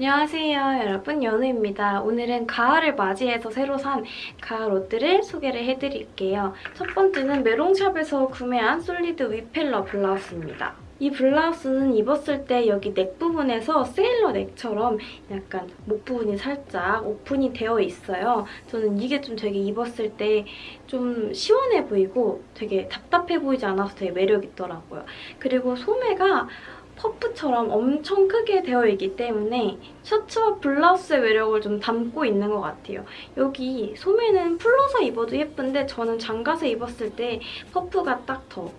안녕하세요 여러분 연우입니다. 오늘은 가을을 맞이해서 새로 산 가을 옷들을 소개를 해드릴게요. 첫 번째는 메롱샵에서 구매한 솔리드 위펠러 블라우스입니다. 이 블라우스는 입었을 때 여기 넥 부분에서 세일러 넥처럼 약간 목 부분이 살짝 오픈이 되어 있어요. 저는 이게 좀 되게 입었을 때 좀 시원해 보이고 되게 답답해 보이지 않아서 되게 매력 있더라고요. 그리고 소매가 퍼프처럼 엄청 크게 되어 있기 때문에 셔츠와 블라우스의 매력을 좀 담고 있는 것 같아요. 여기 소매는 풀러서 입어도 예쁜데 저는 잠가서 입었을 때 퍼프가 딱 더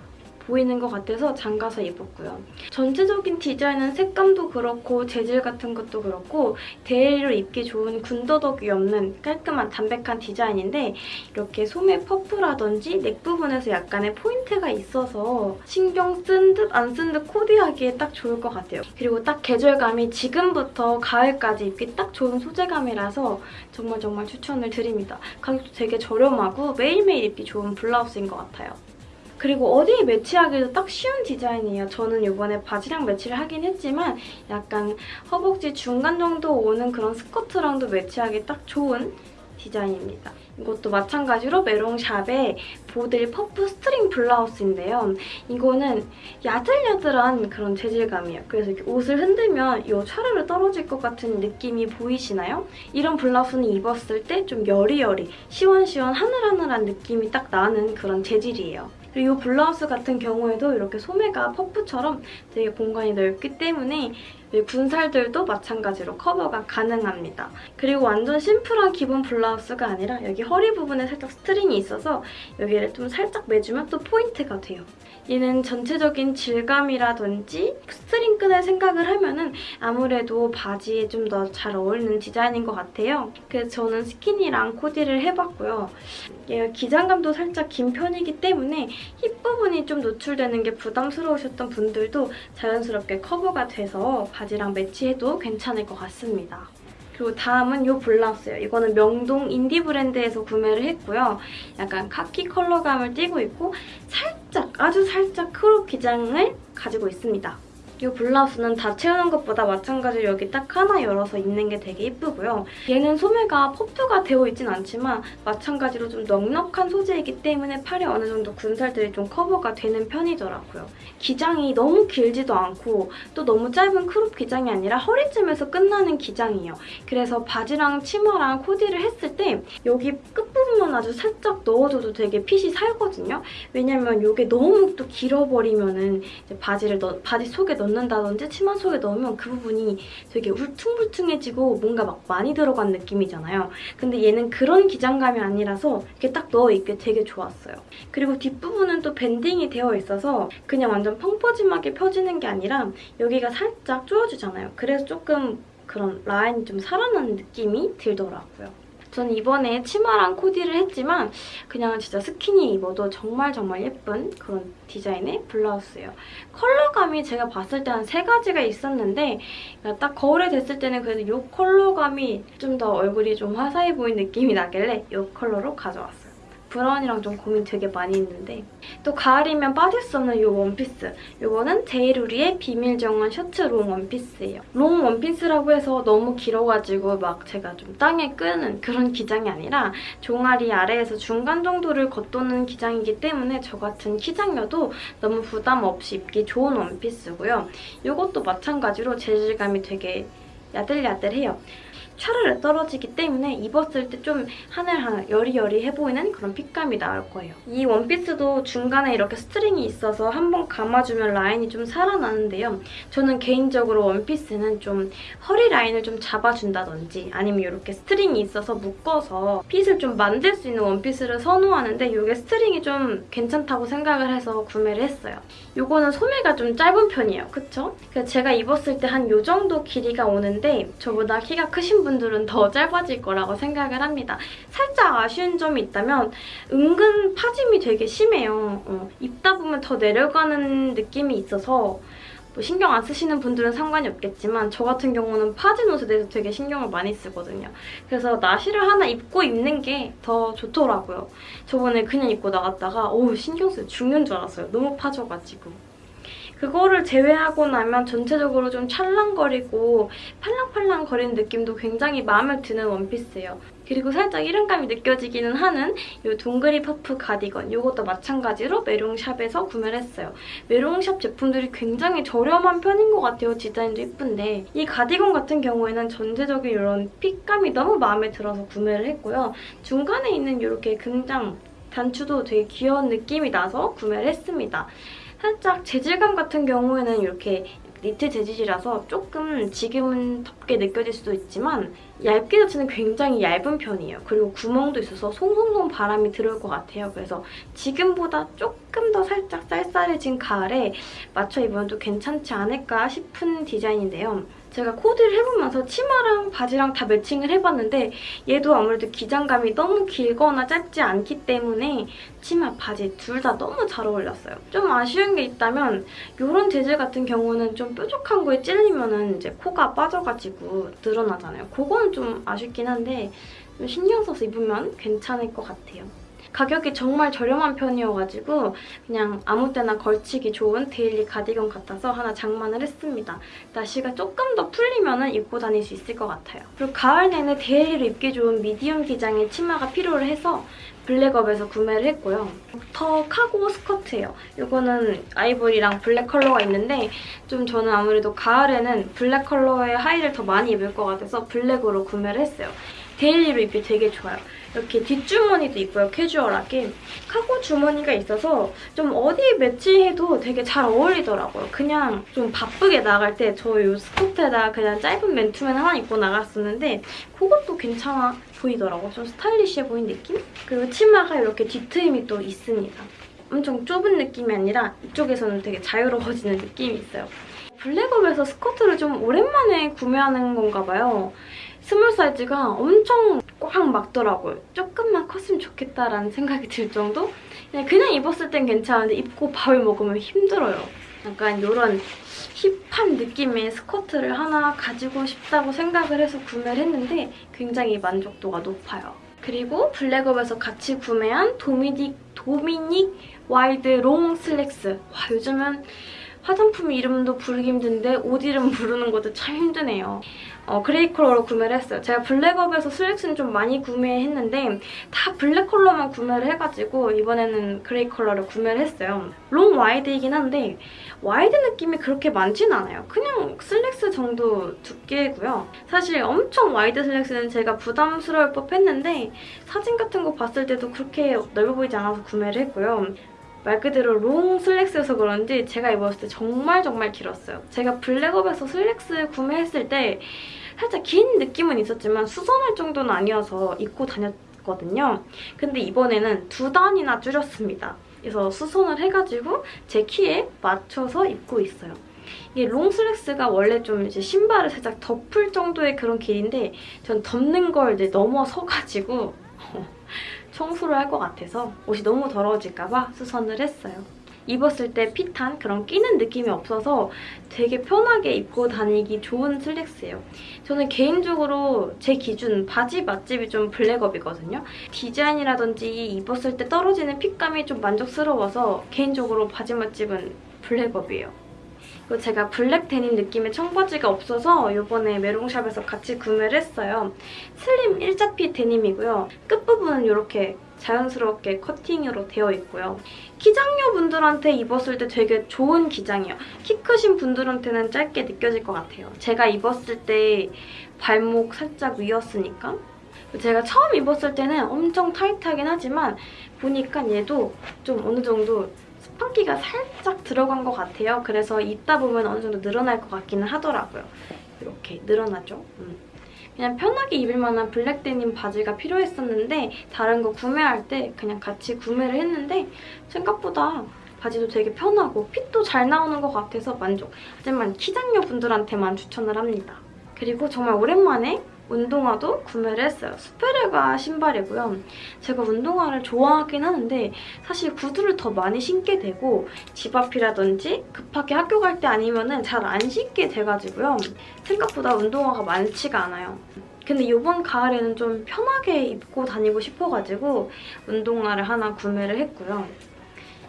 보이는 것 같아서 잠가서 입었고요. 전체적인 디자인은 색감도 그렇고 재질 같은 것도 그렇고 데일리로 입기 좋은 군더더기 없는 깔끔한 담백한 디자인인데 이렇게 소매 퍼프라든지 넥 부분에서 약간의 포인트가 있어서 신경 쓴 듯 안 쓴 듯 코디하기에 딱 좋을 것 같아요. 그리고 딱 계절감이 지금부터 가을까지 입기 딱 좋은 소재감이라서 정말 정말 추천을 드립니다. 가격도 되게 저렴하고 매일매일 입기 좋은 블라우스인 것 같아요. 그리고 어디에 매치하기도 딱 쉬운 디자인이에요. 저는 이번에 바지랑 매치를 하긴 했지만 약간 허벅지 중간 정도 오는 그런 스커트랑도 매치하기 딱 좋은 디자인입니다. 이것도 마찬가지로 메롱샵의 보들 퍼프 스트링 블라우스인데요. 이거는 야들야들한 그런 재질감이에요. 그래서 이렇게 옷을 흔들면 이 차르르 떨어질 것 같은 느낌이 보이시나요? 이런 블라우스는 입었을 때 좀 여리여리, 시원시원 하늘하늘한 느낌이 딱 나는 그런 재질이에요. 그리고 이 블라우스 같은 경우에도 이렇게 소매가 퍼프처럼 되게 공간이 넓기 때문에 군살들도 마찬가지로 커버가 가능합니다. 그리고 완전 심플한 기본 블라우스가 아니라 여기 허리 부분에 살짝 스트링이 있어서 여기를 좀 살짝 매주면 또 포인트가 돼요. 얘는 전체적인 질감이라든지 스트링 끈을 생각을 하면 은 아무래도 바지에 좀 더 잘 어울리는 디자인인 것 같아요. 그래서 저는 스키니랑 코디를 해봤고요. 얘가 기장감도 살짝 긴 편이기 때문에 힙 부분이 좀 노출되는 게 부담스러우셨던 분들도 자연스럽게 커버가 돼서 바지랑 매치해도 괜찮을 것 같습니다. 그리고 다음은 이 블라우스예요. 이거는 명동 인디 브랜드에서 구매를 했고요. 약간 카키 컬러감을 띠고 있고 살짝, 아주 살짝 크롭 기장을 가지고 있습니다. 이 블라우스는 다 채우는 것보다 마찬가지로 여기 딱 하나 열어서 입는 게 되게 예쁘고요. 얘는 소매가 퍼프가 되어 있진 않지만 마찬가지로 좀 넉넉한 소재이기 때문에 팔에 어느 정도 군살들이 좀 커버가 되는 편이더라고요. 기장이 너무 길지도 않고 또 너무 짧은 크롭 기장이 아니라 허리쯤에서 끝나는 기장이에요. 그래서 바지랑 치마랑 코디를 했을 때 여기 끝부분만 아주 살짝 넣어줘도 되게 핏이 살거든요. 왜냐면 이게 너무 또 길어버리면 은 바지를 넣, 바지 속에 넣 넣는다든지 치마 속에 넣으면 그 부분이 되게 울퉁불퉁해지고 뭔가 막 많이 들어간 느낌이잖아요. 근데 얘는 그런 기장감이 아니라서 이렇게 딱 넣어입기 되게 좋았어요. 그리고 뒷부분은 또 밴딩이 되어 있어서 그냥 완전 펑퍼짐하게 펴지는 게 아니라 여기가 살짝 조여주잖아요. 그래서 조금 그런 라인이 좀 살아나는 느낌이 들더라고요. 저는 이번에 치마랑 코디를 했지만 그냥 진짜 스키니 입어도 정말 정말 예쁜 그런 디자인의 블라우스예요. 컬러감이 제가 봤을 때 한 세 가지가 있었는데 딱 거울에 댔을 때는 그래도 이 컬러감이 좀 더 얼굴이 좀 화사해 보이는 느낌이 나길래 이 컬러로 가져왔어요. 브라운이랑 좀 고민 되게 많이 했는데 또 가을이면 빠질 수 없는 이 원피스 이거는 제이루리의 비밀정원 셔츠 롱 원피스예요. 롱 원피스라고 해서 너무 길어가지고 막 제가 좀 땅에 끄는 그런 기장이 아니라 종아리 아래에서 중간 정도를 겉도는 기장이기 때문에 저 같은 키작녀도 너무 부담 없이 입기 좋은 원피스고요. 이것도 마찬가지로 재질감이 되게 야들야들해요. 차르르 떨어지기 때문에 입었을 때 좀 하늘하늘 여리여리해 보이는 그런 핏감이 나올 거예요. 이 원피스도 중간에 이렇게 스트링이 있어서 한번 감아주면 라인이 좀 살아나는데요. 저는 개인적으로 원피스는 좀 허리 라인을 좀 잡아준다든지 아니면 이렇게 스트링이 있어서 묶어서 핏을 좀 만들 수 있는 원피스를 선호하는데 이게 스트링이 좀 괜찮다고 생각을 해서 구매를 했어요. 이거는 소매가 좀 짧은 편이에요. 그쵸? 제가 입었을 때 한 이 정도 길이가 오는데 저보다 키가 크신 분 분들은 더 짧아질 거라고 생각을 합니다. 살짝 아쉬운 점이 있다면 은근 파짐이 되게 심해요. 어, 입다 보면 더 내려가는 느낌이 있어서 뭐 신경 안 쓰시는 분들은 상관이 없겠지만 저 같은 경우는 파진 옷에 대해서 되게 신경을 많이 쓰거든요. 그래서 나시를 하나 입고 입는 게 더 좋더라고요. 저번에 그냥 입고 나갔다가 오 신경 쓰여 죽는 줄 알았어요. 너무 파져가지고. 그거를 제외하고 나면 전체적으로 좀 찰랑거리고 팔랑팔랑거리는 느낌도 굉장히 마음에 드는 원피스예요. 그리고 살짝 이름감이 느껴지기는 하는 이 동그리 퍼프 가디건 이것도 마찬가지로 메롱샵에서 구매를 했어요. 메롱샵 제품들이 굉장히 저렴한 편인 것 같아요. 디자인도 예쁜데 이 가디건 같은 경우에는 전체적인 이런 핏감이 너무 마음에 들어서 구매를 했고요. 중간에 있는 이렇게 금장 단추도 되게 귀여운 느낌이 나서 구매를 했습니다. 살짝 재질감 같은 경우에는 이렇게 니트 재질이라서 조금 지금은 덥게 느껴질 수도 있지만 얇게 자체는 굉장히 얇은 편이에요. 그리고 구멍도 있어서 송송송 바람이 들어올 것 같아요. 그래서 지금보다 조금 더 살짝 쌀쌀해진 가을에 맞춰 입으면 또 괜찮지 않을까 싶은 디자인인데요. 제가 코디를 해보면서 치마랑 바지랑 다 매칭을 해봤는데 얘도 아무래도 기장감이 너무 길거나 짧지 않기 때문에 치마, 바지 둘 다 너무 잘 어울렸어요. 좀 아쉬운 게 있다면 이런 재질 같은 경우는 좀 뾰족한 거에 찔리면 이제 코가 빠져가지고 늘어나잖아요. 그건 좀 아쉽긴 한데 좀 신경 써서 입으면 괜찮을 것 같아요. 가격이 정말 저렴한 편이어가지고 그냥 아무 때나 걸치기 좋은 데일리 가디건 같아서 하나 장만을 했습니다. 날씨가 조금 더 풀리면 입고 다닐 수 있을 것 같아요. 그리고 가을 내내 데일리로 입기 좋은 미디움 기장의 치마가 필요를 해서 블랙업에서 구매를 했고요. 더 카고 스커트예요. 이거는 아이보리랑 블랙 컬러가 있는데 좀 저는 아무래도 가을에는 블랙 컬러의 하의를 더 많이 입을 것 같아서 블랙으로 구매를 했어요. daily로 입기 되게 좋아요. 이렇게 뒷주머니도 있고요, 캐주얼하게. 카고 주머니가 있어서 좀 어디 매치해도 되게 잘 어울리더라고요. 그냥 좀 바쁘게 나갈 때 저 이 스커트에다 그냥 짧은 맨투맨 하나 입고 나갔었는데 그것도 괜찮아 보이더라고요. 좀 스타일리시해 보이는 느낌? 그리고 치마가 이렇게 뒤트임이 또 있습니다. 엄청 좁은 느낌이 아니라 이쪽에서는 되게 자유로워지는 느낌이 있어요. 블랙업에서 스커트를 좀 오랜만에 구매하는 건가 봐요. small 사이즈가 엄청 꽉 맞더라고요. 조금만 컸으면 좋겠다라는 생각이 들 정도? 그냥, 그냥 입었을 땐 괜찮은데 입고 밥을 먹으면 힘들어요. 약간 이런 힙한 느낌의 스커트를 하나 가지고 싶다고 생각을 해서 구매를 했는데 굉장히 만족도가 높아요. 그리고 블랙업에서 같이 구매한 도미닉, 도미닉 wide long 슬랙스. 와 요즘은 화장품 이름도 부르기 힘든데 옷 이름 부르는 것도 참 힘드네요. 어, gray 컬러로 구매를 했어요. 제가 블랙업에서 슬랙스는 좀 많이 구매했는데 다 블랙 컬러만 구매를 해가지고 이번에는 gray 컬러를 구매를 했어요. long wide이긴 한데 wide 느낌이 그렇게 많진 않아요. 그냥 슬랙스 정도 두께고요. 사실 엄청 wide 슬랙스는 제가 부담스러울 법했는데 사진 같은 거 봤을 때도 그렇게 넓어 보이지 않아서 구매를 했고요. 말 그대로 long 슬랙스여서 그런지 제가 입었을 때 정말 정말 길었어요. 제가 블랙업에서 슬랙스 구매했을 때 살짝 긴 느낌은 있었지만 수선할 정도는 아니어서 입고 다녔거든요. 근데 이번에는 두 단이나 줄였습니다. 그래서 수선을 해가지고 제 키에 맞춰서 입고 있어요. 이게 롱 슬랙스가 원래 좀 이제 신발을 살짝 덮을 정도의 그런 길인데 전 덮는 걸 이제 넘어서가지고 청소를 할 것 같아서 옷이 너무 더러워질까봐 수선을 했어요. 입었을 때 핏한 그런 끼는 느낌이 없어서 되게 편하게 입고 다니기 좋은 슬랙스예요. 저는 개인적으로 제 기준 바지 맛집이 좀 블랙업이거든요. 디자인이라든지 입었을 때 떨어지는 fit감이 좀 만족스러워서 개인적으로 바지 맛집은 블랙업이에요. 그리고 제가 블랙 데님 느낌의 청바지가 없어서 이번에 메롱샵에서 같이 구매를 했어요. 슬림 일자핏 데님이고요. 끝부분은 이렇게 자연스럽게 커팅으로 되어 있고요. 키장녀 분들한테 입었을 때 되게 좋은 기장이에요. 키 크신 분들한테는 짧게 느껴질 것 같아요. 제가 입었을 때 발목 살짝 위였으니까 제가 처음 입었을 때는 엄청 타이트하긴 하지만 보니까 얘도 좀 어느 정도 스판기가 살짝 들어간 것 같아요. 그래서 입다 보면 어느 정도 늘어날 것 같기는 하더라고요. 이렇게 늘어나죠? 음. 그냥 편하게 입을 만한 블랙 데님 바지가 필요했었는데 다른 거 구매할 때 그냥 같이 구매를 했는데 생각보다 바지도 되게 편하고 핏도 잘 나오는 것 같아서 만족. 하지만 키장녀 분들한테만 추천을 합니다. 그리고 정말 오랜만에 운동화도 구매를 했어요. 스페레가 신발이고요. 제가 운동화를 좋아하긴 하는데 사실 구두를 더 많이 신게 되고 집 앞이라든지 급하게 학교 갈 때 아니면 은 잘 안 신게 돼가지고요. 생각보다 운동화가 많지가 않아요. 근데 이번 가을에는 좀 편하게 입고 다니고 싶어가지고 운동화를 하나 구매를 했고요.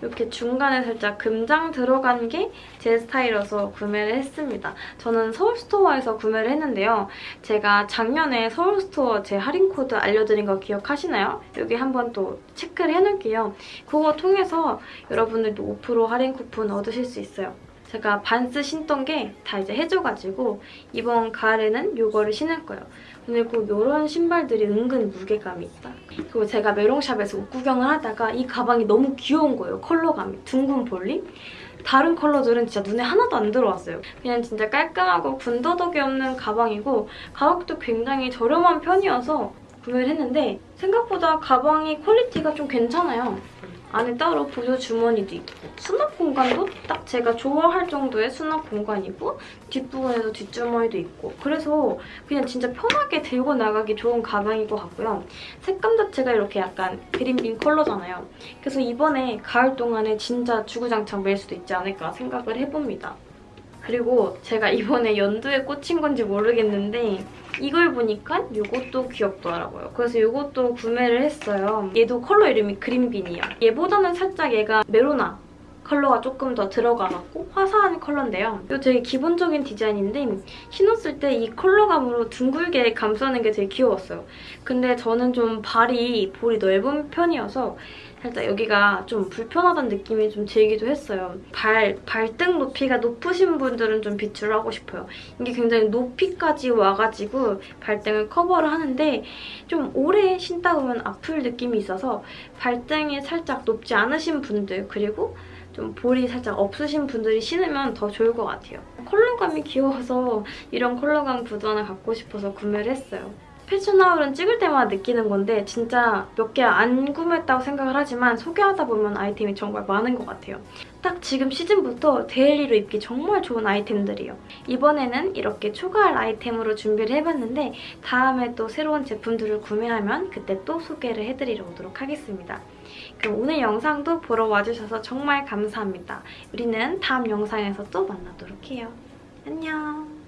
이렇게 중간에 살짝 금장 들어간 게 제 스타일이어서 구매를 했습니다. 저는 서울스토어에서 구매를 했는데요. 제가 작년에 서울스토어 제 할인 코드 알려드린 거 기억하시나요? 여기 한번 또 체크를 해놓을게요. 그거 통해서 여러분들도 5% 할인 쿠폰 얻으실 수 있어요. 제가 반스 신던 게 다 이제 해져가지고 이번 가을에는 이거를 신을 거예요. 그리고 이런 신발들이 은근 무게감이 있다. 그리고 제가 메롱샵에서 옷 구경을 하다가 이 가방이 너무 귀여운 거예요. 컬러감이. 둥근 볼링? 다른 컬러들은 진짜 눈에 하나도 안 들어왔어요. 그냥 진짜 깔끔하고 군더더기 없는 가방이고 가격도 굉장히 저렴한 편이어서 구매를 했는데 생각보다 가방이 퀄리티가 좀 괜찮아요. 안에 따로 보조 주머니도 있고 수납 공간도 딱 제가 좋아할 정도의 수납 공간이고 뒷부분에도 뒷주머니도 있고 그래서 그냥 진짜 편하게 들고 나가기 좋은 가방인 것 같고요. 색감 자체가 이렇게 약간 그린빈 컬러잖아요. 그래서 이번에 가을 동안에 진짜 주구장창 멜 수도 있지 않을까 생각을 해봅니다. 그리고 제가 이번에 연두에 꽂힌 건지 모르겠는데 이걸 보니까 이것도 귀엽더라고요. 그래서 이것도 구매를 했어요. 얘도 컬러 이름이 그린빈이에요. 얘보다는 살짝 얘가 메로나 컬러가 조금 더 들어가갖고 화사한 컬러인데요. 이거 되게 기본적인 디자인인데 신었을 때 이 컬러감으로 둥글게 감싸는 게 되게 귀여웠어요. 근데 저는 좀 발이 볼이 넓은 편이어서 살짝 여기가 좀 불편하다는 느낌이 좀 들기도 했어요. 발, 발등 높이가 높으신 분들은 좀 비추를 하고 싶어요. 이게 굉장히 높이까지 와가지고 발등을 커버를 하는데 좀 오래 신다 보면 아플 느낌이 있어서 발등이 살짝 높지 않으신 분들 그리고 좀 볼이 살짝 없으신 분들이 신으면 더 좋을 것 같아요. 컬러감이 귀여워서 이런 컬러감 구두 하나 갖고 싶어서 구매를 했어요. 패션 haul은 찍을 때마다 느끼는 건데 진짜 몇 개 안 구매했다고 생각을 하지만 소개하다 보면 아이템이 정말 많은 것 같아요. 딱 지금 시즌부터 daily로 입기 정말 좋은 아이템들이에요. 이번에는 이렇게 추가할 아이템으로 준비를 해봤는데 다음에 또 새로운 제품들을 구매하면 그때 또 소개를 해드리러 오도록 하겠습니다. 그럼 오늘 영상도 보러 와주셔서 정말 감사합니다. 우리는 다음 영상에서 또 만나도록 해요. 안녕!